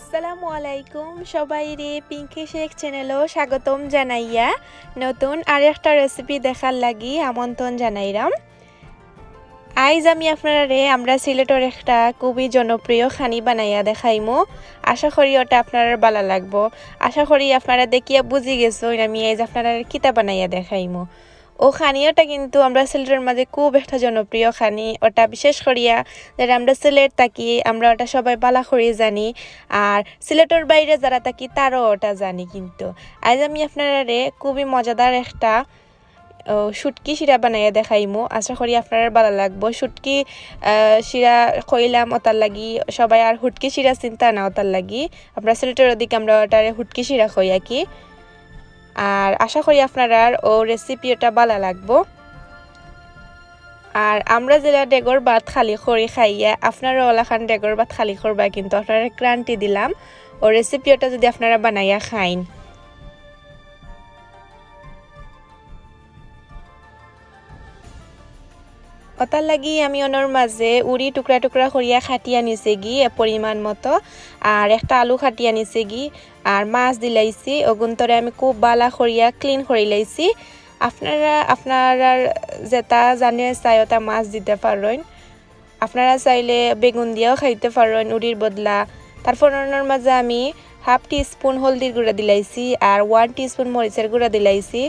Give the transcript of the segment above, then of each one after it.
আসসালামু আলাইকুম সবাই রে পিঙ্কি শেখ চ্যানেলও স্বাগতম জানাইয়া। নতুন আর একটা রেসিপি দেখার লাগি আমন্ত্রণ জানাইরাম। আইজ আমি আপনারা রে আমরা সিলেটের একটা খুবই জনপ্রিয় খানি বানাইয়া দেখাইমো। আশা করি ওটা আপনার ভালো লাগবো। আশা করি আপনারা দেখিয়া বুঝি গেছো আমি আইজ আপনারা কিতা বানাইয়া দেখাইমো। ও খানিওটা কিন্তু আমরা সিলেটের মাঝে খুব একটা জনপ্রিয় খানি। ওটা বিশেষ করিয়া যারা আমরা সিলেট থাকি, আমরা ওটা সবাই বালা করি জানি। আর সিলেটের বাইরে যারা থাকি, তারও ওটা জানি কিন্তু। আজ আমি আপনারা রে খুবই মজাদার একটা সুটকি শিরা বানাইয়া দেখাইমো। আশা করি আপনার ভালো লাগবো। সুটকি শিরা কইলাম ওতার লাগি, সবাই আর হুটকি শিরা চিন্তা না ওতার লাগি। আমরা সিলেটের ওদিকে আমরা ওটারে হুটকি শিরা কই কি। আর আশা করি আপনারা ও রেসিপিটা ভালো লাগবো। আর আমরা যেটা ডেগর ভাত খালি খড়ি খাইয়া আপনারা ওলাখান ডেগর ভাত খালি করবা কিন্তু আপনারা ক্রান্তি দিলাম। ও রেসিপিটা যদি আপনারা বানাইয়া খাইন। ওটার লাগি আমি ওনার মাঝে উড়ি টুকরা টুকরা করিয়া খাটি আনিছে গি পরিমাণ মতো। আর একটা আলু খাটি আনিছে গি, আর মাছ দিলাইছি। ওগুন্তরে আমি খুব বালা করিয়া ক্লিন করে লাইছি। আপনারা আপনারা যেটা জানে চাই ওটা মাছ দিতে পারেন আপনারা চাইলে বেগুন দিয়েও খাইতে পারেন উড়ির বদলা। তারপর ওনার মাঝে আমি হাফ টি স্পুন হলদির গুঁড়া দিলাইছি আর ওয়ান টি স্পুন মরিচের গুঁড়া দিলাইছি।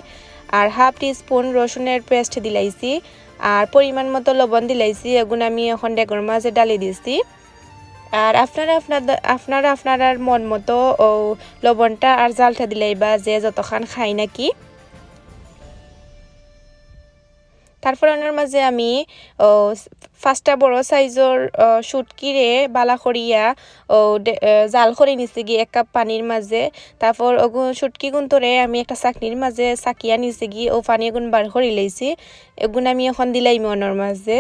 আর হাফ টি স্পুন রসুনের পেস্ট দিলাইছি। আর পরিমাণ মতো লবণ দিলাইছি এগুলো আমি এখন ডেগর মাঝে ডালি দিছি। আর আপনারা আপনাদের আপনারা আপনার মন মতো লবণটা আর জালটা দিলাই বা যে যতখান খাই নাকি। তারপর ওনার মাঝে আমি ফার্স্টটা বড় সাইজর সুটকিরে বালা করিয়া জাল করে নিছি গিয়ে এক কাপ পানির মাঝে। তারপর ওগুন সুটকি গুন্তরে আমি একটা চাকনির মাঝে চাকিয়া নিছি গিয়ে ও পানি এগুন বার করে লাইছি। এগুন আমি এখন দিলাই মনের মাঝে।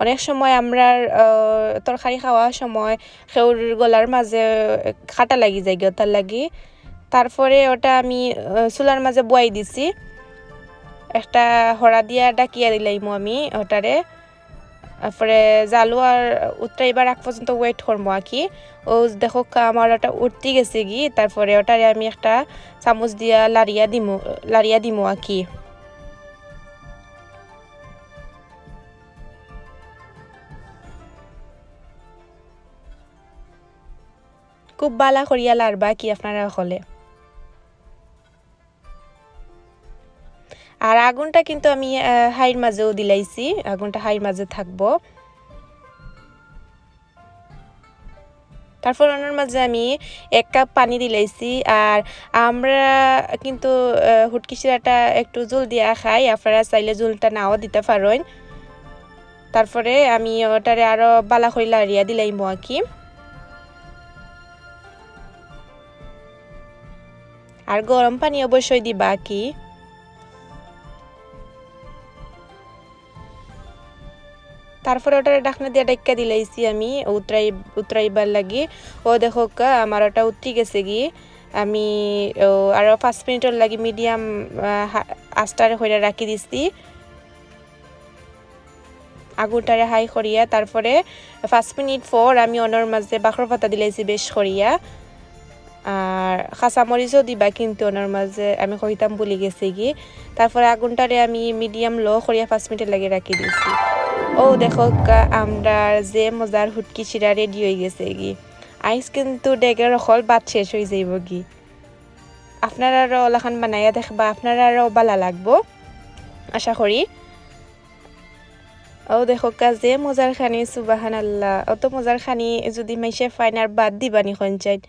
অনেক সময় আমরা তরকারি খাওয়ার সময় খেউর গলার মাঝে খাটা লাগি যায় গিয়ে তার লাগি। তারপরে ওটা আমি চুলার মাঝে বয়াই দিছি। একটা হরা দিয়া ডাকিয়া দিলাইমো আমি ওটারে তারপরে জালু আর উতরাইবার আগ পর্যন্ত ওয়েট করবো আর কি ও দেখো আমার ওটা উঠতে গেছে গি তারপরে ওটারে আমি একটা চামচ দিয়া লাড়িয়া দিমু লাড়িয়া দিমু আর কি খুব বালা করিয়া লাড়বা কি আপনারা হলে আর আগুনটা কিন্তু আমি হাইর মাঝেও দিলাইছি। আগুনটা হাইর মাঝে থাকব। তারপর ওনার মাঝে আমি এক কাপ পানি দিলাইছি। আর আমরা কিন্তু হুটকি শিরাটা একটু জল দিয়া খাই। আপনারা চাইলে জলটা নাও দিতে পারেন। তারপরে আমি ওটারে আরও বালা করে লাড়িয়া দিলাইম আর আর গরম পানি অবশ্যই দিবা কি। তারপরে ওটা ডাকনা দিয়ে ডাক্কা দিলাইছি আমি, উতরাই, উতরাইবার লাগি। ও দেখো আমার ওটা উতরি গেছে গি। আমি আরও পাঁচ মিনিটের লাগি মিডিয়াম আস্টারে হইয়া রাখি দিছি। আগুনটারে হাই করিয়া, তারপরে পাঁচ মিনিট পর আমি অনর মাঝে বাখর পাতা দিলাইছি বেশ করিয়া। আর কাঁচামরিচও দিবা কিন্তু ওনার মাঝে, আমি কইতাম বলি গেছি কি তারপরে আগুনটারে আমি মিডিয়াম লো করিয়া পাঁচ মিনিট লাগে রাখি দিছি। ও দেখো আমরা যে মজার হুটকি চিরা রেডি হয়ে গেছে কি আইস কিন্তু ডেগের হল বাদ শেষ হয়ে যাইব কি আপনারা আরও ওলাখান বানাইয়া দেখবা, আপনারা আরও বালা লাগবো। আশা করি। ও দেখো যে মজার খানি সুবাহান আল্লাহ অত মজার খানি যদি মাইসে ফাইন আর বাদ দিবানি খঞ্চাইত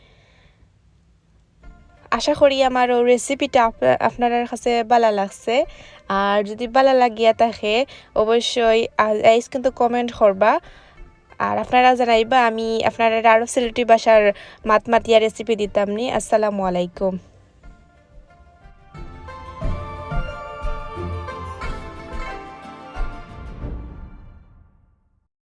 আশা করি আমার রেসিপিটা আপনার কাছে ভালো লাগছে। আর যদি ভালো লাগিয়া থাকে, অবশ্যই আইস কিন্তু কমেন্ট করবা। আর আপনারা জানাইবা, আমি আপনারা আরও সিলেটি বাসার মাত মাতিয়া রেসিপি দিতাম নি। আসসালামু আলাইকুম।